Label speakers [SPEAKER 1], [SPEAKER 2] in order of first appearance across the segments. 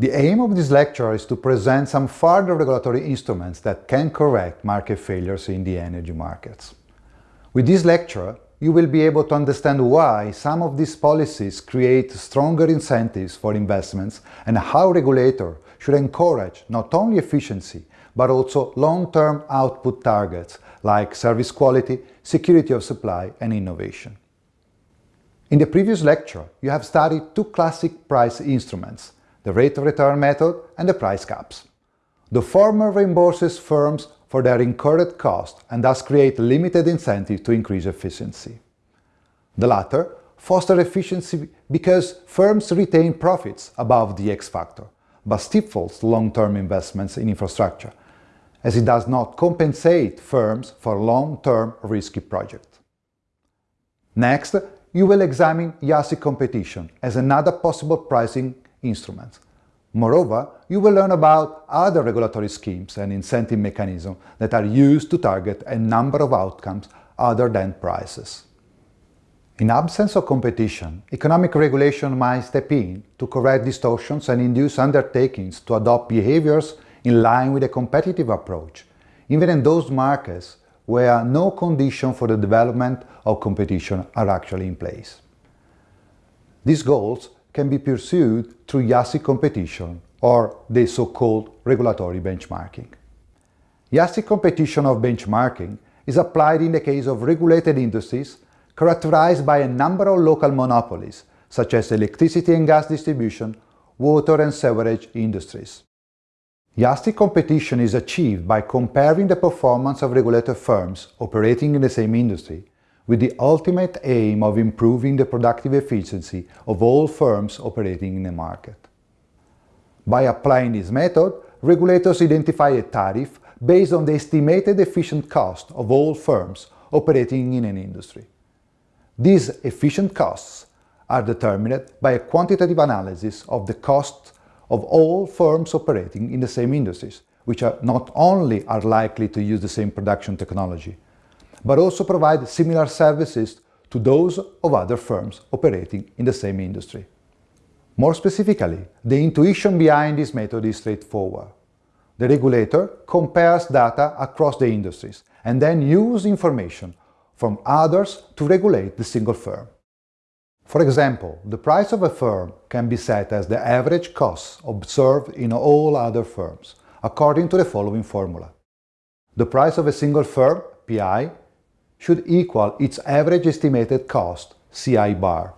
[SPEAKER 1] The aim of this lecture is to present some further regulatory instruments that can correct market failures in the energy markets. With this lecture, you will be able to understand why some of these policies create stronger incentives for investments and how regulator should encourage not only efficiency, but also long-term output targets like service quality, security of supply and innovation. In the previous lecture, you have studied two classic price instruments, the rate of return method and the price caps. The former reimburses firms for their incurred cost and thus create limited incentive to increase efficiency. The latter foster efficiency because firms retain profits above the X factor, but stifles long-term investments in infrastructure, as it does not compensate firms for long-term risky projects. Next, you will examine yardstick competition as another possible pricing instrument. Moreover, you will learn about other regulatory schemes and incentive mechanisms that are used to target a number of outcomes other than prices. In absence of competition, economic regulation might step in to correct distortions and induce undertakings to adopt behaviors in line with a competitive approach, even in those markets where no condition for the development of competition are actually in place. These goals can be pursued through yardstick competition or the so-called regulatory benchmarking. yardstick competition of benchmarking is applied in the case of regulated industries characterized by a number of local monopolies, such as electricity and gas distribution, water and sewerage industries. yardstick competition is achieved by comparing the performance of regulated firms operating in the same industry with the ultimate aim of improving the productive efficiency of all firms operating in the market. By applying this method, regulators identify a tariff based on the estimated efficient cost of all firms operating in an industry. These efficient costs are determined by a quantitative analysis of the cost of all firms operating in the same industries, which are not only are likely to use the same production technology, but also provide similar services to those of other firms operating in the same industry. More specifically, the intuition behind this method is straightforward. The regulator compares data across the industries and then uses information from others to regulate the single firm. For example, the price of a firm can be set as the average cost observed in all other firms, according to the following formula. The price of a single firm, PI, should equal its average estimated cost, CI bar,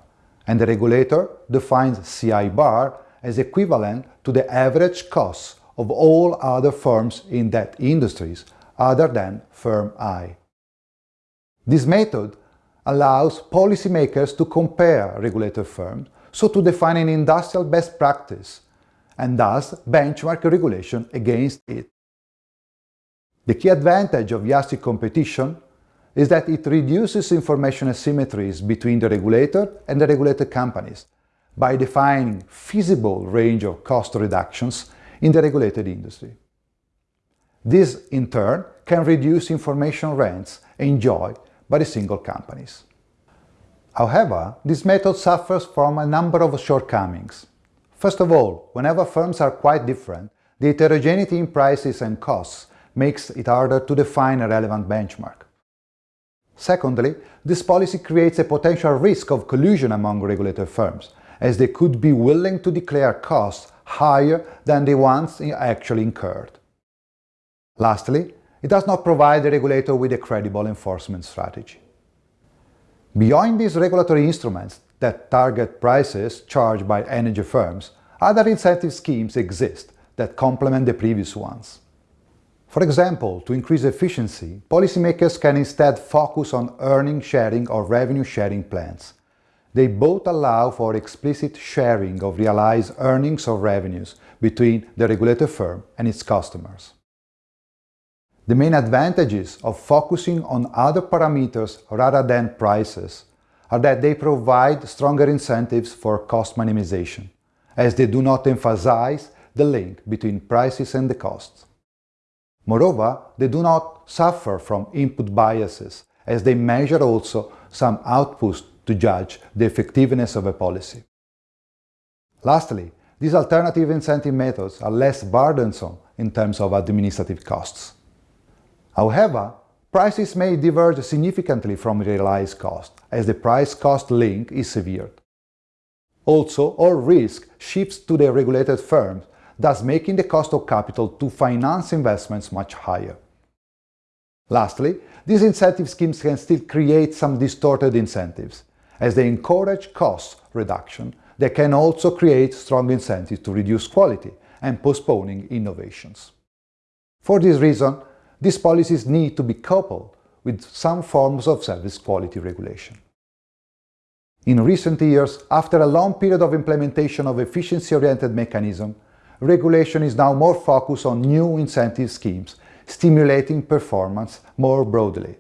[SPEAKER 1] and the regulator defines CI bar as equivalent to the average cost of all other firms in that industries other than firm I. This method allows policymakers to compare regulated firms, so to define an industrial best practice, and thus benchmark regulation against it. The key advantage of yardstick competition is that it reduces information asymmetries between the regulator and the regulated companies by defining feasible range of cost reductions in the regulated industry. This, in turn, can reduce information rents enjoyed by the single companies. However, this method suffers from a number of shortcomings. First of all, whenever firms are quite different, the heterogeneity in prices and costs makes it harder to define a relevant benchmark. Secondly, this policy creates a potential risk of collusion among regulated firms, as they could be willing to declare costs higher than the ones actually incurred. Lastly, it does not provide the regulator with a credible enforcement strategy. Beyond these regulatory instruments that target prices charged by energy firms, other incentive schemes exist that complement the previous ones. For example, to increase efficiency, policymakers can instead focus on earning sharing or revenue sharing plans. They both allow for explicit sharing of realized earnings or revenues between the regulated firm and its customers. The main advantages of focusing on other parameters rather than prices are that they provide stronger incentives for cost minimization, as they do not emphasize the link between prices and the costs. Moreover, they do not suffer from input biases, as they measure also some outputs to judge the effectiveness of a policy. Lastly, these alternative incentive methods are less burdensome in terms of administrative costs. However, prices may diverge significantly from realized cost, as the price-cost link is severed. Also, all risk shifts to the regulated firms, thus making the cost of capital to finance investments much higher. Lastly, these incentive schemes can still create some distorted incentives. As they encourage cost reduction, they can also create strong incentives to reduce quality and postponing innovations. For this reason, these policies need to be coupled with some forms of service quality regulation. In recent years, after a long period of implementation of efficiency-oriented mechanism, regulation is now more focused on new incentive schemes, stimulating performance more broadly.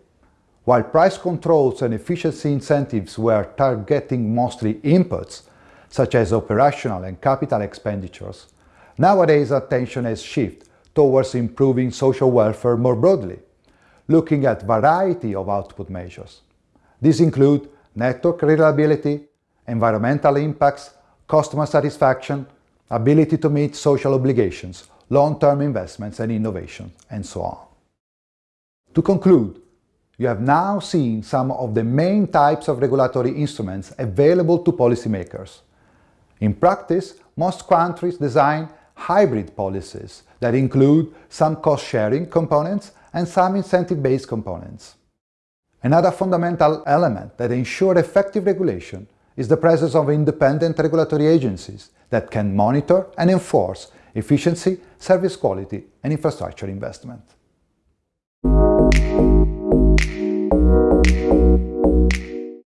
[SPEAKER 1] While price controls and efficiency incentives were targeting mostly inputs, such as operational and capital expenditures, nowadays attention has shifted towards improving social welfare more broadly, looking at variety of output measures. These include network reliability, environmental impacts, customer satisfaction, ability to meet social obligations, long-term investments and innovation, and so on. To conclude, you have now seen some of the main types of regulatory instruments available to policymakers. In practice, most countries design hybrid policies that include some cost-sharing components and some incentive-based components. Another fundamental element that ensures effective regulation is the presence of independent regulatory agencies that can monitor and enforce efficiency, service quality and infrastructure investment.